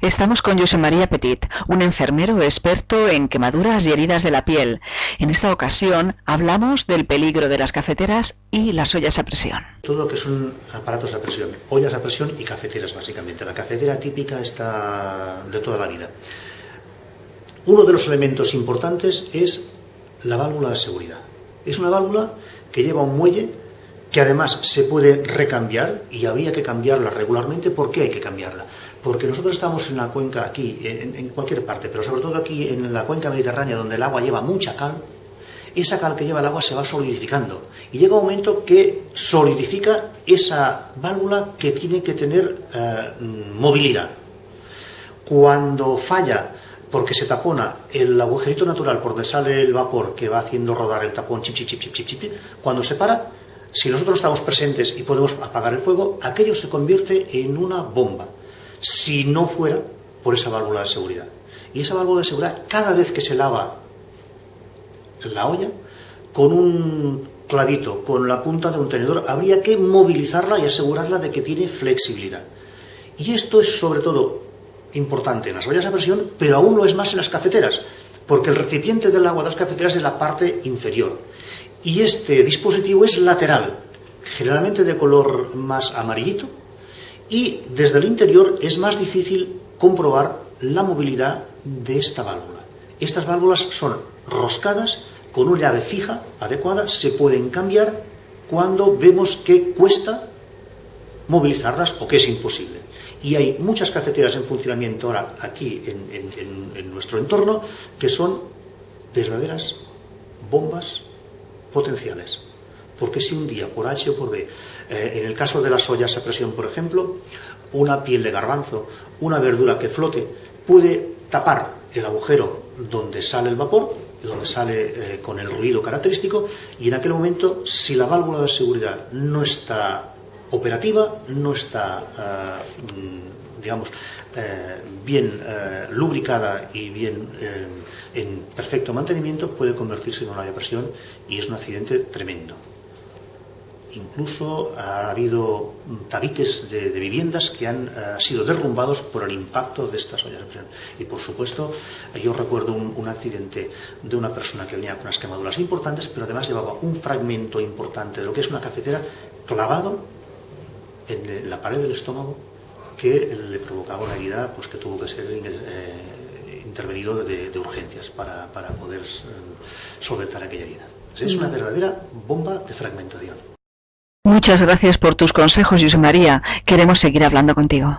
Estamos con José María Petit, un enfermero experto en quemaduras y heridas de la piel. En esta ocasión hablamos del peligro de las cafeteras y las ollas a presión. Todo lo que son aparatos a presión, ollas a presión y cafeteras básicamente. La cafetera típica está de toda la vida. Uno de los elementos importantes es la válvula de seguridad. Es una válvula que lleva un muelle que además se puede recambiar y habría que cambiarla regularmente. ¿Por qué hay que cambiarla? Porque nosotros estamos en la cuenca aquí, en, cualquier parte, pero sobre todo aquí en la cuenca mediterránea donde el agua lleva mucha cal, esa cal que lleva el agua se va solidificando y llega un momento que solidifica esa válvula que tiene que tener eh, movilidad. Cuando falla porque se tapona el agujerito natural por donde sale el vapor que va haciendo rodar el tapón, chip, chip, chip, chip, chip, cuando se para, si nosotros estamos presentes y podemos apagar el fuego, aquello se convierte en una bomba, si no fuera por esa válvula de seguridad. Y esa válvula de seguridad, cada vez que se lava la olla, con un clavito, con la punta de un tenedor, habría que movilizarla y asegurarla de que tiene flexibilidad. Y esto es sobre todo importante en las ollas a presión, pero aún lo es más en las cafeteras, porque el recipiente del agua de las cafeteras es la parte inferior y este dispositivo es lateral, generalmente de color más amarillito, y desde el interior es más difícil comprobar la movilidad de esta válvula. Estas válvulas son roscadas con una llave fija adecuada, se pueden cambiar cuando vemos que cuesta movilizarlas o que es imposible. Y hay muchas cafeteras en funcionamiento ahora aquí en, en nuestro entorno que son verdaderas bombas potenciales. Porque si un día, por H o por B, eh, en el caso de las ollas a presión, por ejemplo, una piel de garbanzo, una verdura que flote, puede tapar el agujero donde sale el vapor, donde sale eh, con el ruido característico, y en aquel momento, si la válvula de seguridad no está operativa, no está, eh, digamos, bien lubricada y bien en perfecto mantenimiento puede convertirse en una depresión y es un accidente tremendo. Incluso ha habido tabiques de, viviendas que han eh, sido derrumbados por el impacto de estas ollas de presión. Y por supuesto, yo recuerdo un, accidente de una persona que venía con unas quemaduras importantes, pero además llevaba un fragmento importante de lo que es una cafetera clavado en la pared del estómago que le provocaba una herida pues, que tuvo que ser eh, intervenido de, urgencias para, poder eh, solventar aquella herida. Es una verdadera bomba de fragmentación. Muchas gracias por tus consejos, José María. Queremos seguir hablando contigo.